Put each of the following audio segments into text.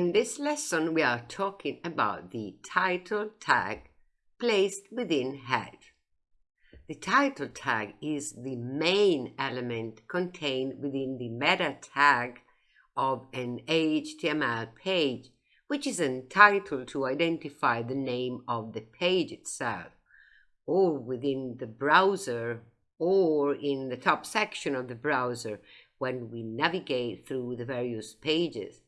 In this lesson, we are talking about the title tag placed within head. The title tag is the main element contained within the meta tag of an HTML page, which is entitled to identify the name of the page itself, or within the browser, or in the top section of the browser when we navigate through the various pages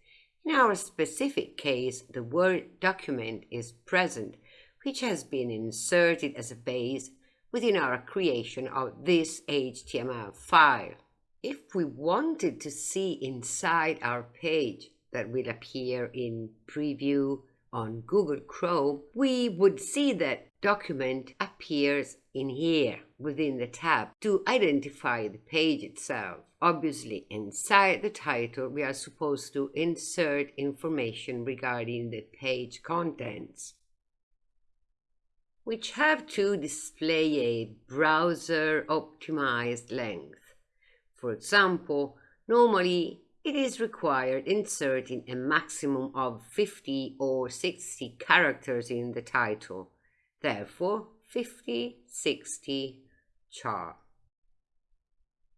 in our specific case, the Word document is present, which has been inserted as a base within our creation of this HTML file. If we wanted to see inside our page that will appear in preview on Google Chrome, we would see that document appears in here within the tab to identify the page itself. Obviously, inside the title, we are supposed to insert information regarding the page contents, which have to display a browser optimized length. For example, normally it is required inserting a maximum of 50 or 60 characters in the title. Therefore, 50, 60, char.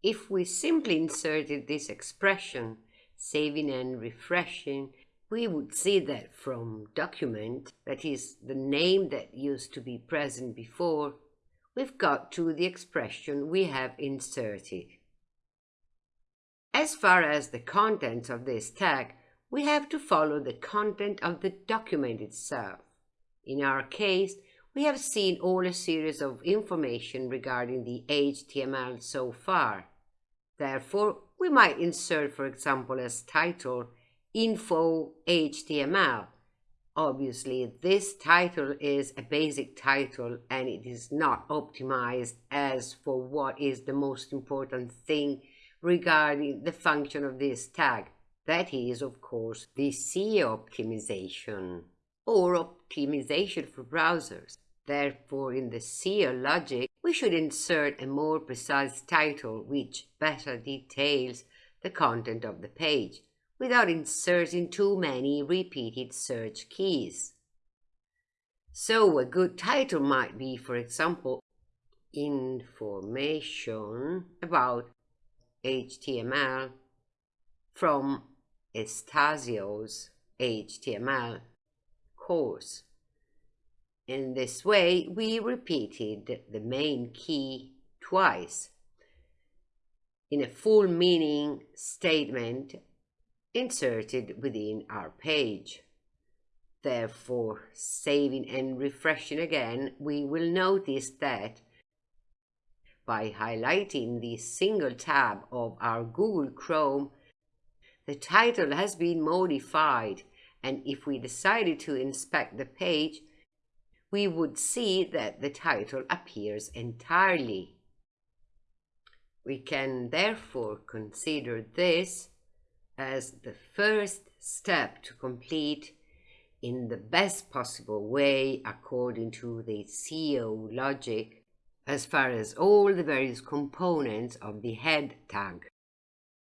If we simply inserted this expression, saving and refreshing, we would see that from document, that is the name that used to be present before, we've got to the expression we have inserted. As far as the contents of this tag, we have to follow the content of the document itself. In our case, we have seen all a series of information regarding the HTML so far. Therefore, we might insert, for example, as title, info HTML. Obviously, this title is a basic title and it is not optimized as for what is the most important thing regarding the function of this tag. That is, of course, the SEO optimization or optimization for browsers. Therefore, in the SEO logic, we should insert a more precise title which better details the content of the page, without inserting too many repeated search keys. So a good title might be, for example, Information about HTML from Estasio's HTML course. In this way, we repeated the main key twice in a full meaning statement inserted within our page. Therefore, saving and refreshing again, we will notice that by highlighting the single tab of our Google Chrome, the title has been modified and if we decided to inspect the page, we would see that the title appears entirely. We can therefore consider this as the first step to complete in the best possible way according to the SEO logic as far as all the various components of the head tag.